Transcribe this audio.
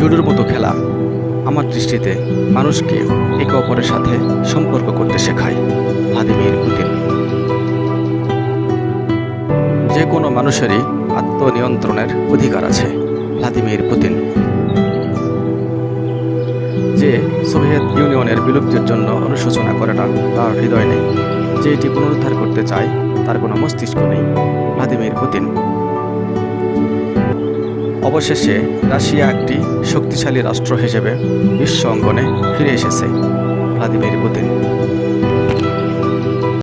লুডোর মতো খেলা। আমার দৃষ্টিতে মানুষকে একে অপরের সাথে সম্পর্ক করতে শেখায় ভ্লাদিমির পুতিন যে কোনো মানুষেরই আত্মনিয়ন্ত্রণের অধিকার আছে ভ্লাদিমির পুতিন যে সোভিয়েত ইউনিয়নের বিলুপ্তির জন্য অনুশোচনা করে না, তার হৃদয় নেই। যে এটি পুনরুদ্ধার করতে চায়, তার কোনো মস্তিষ্ক নেই ভ্লাদিমির পুতিন অবশেষে রাশিয়া একটি শক্তিশালী রাষ্ট্র হিসেবে বিশ্ব অঙ্গনে ফিরে এসেছে ভ্লাদিমির পুতিন।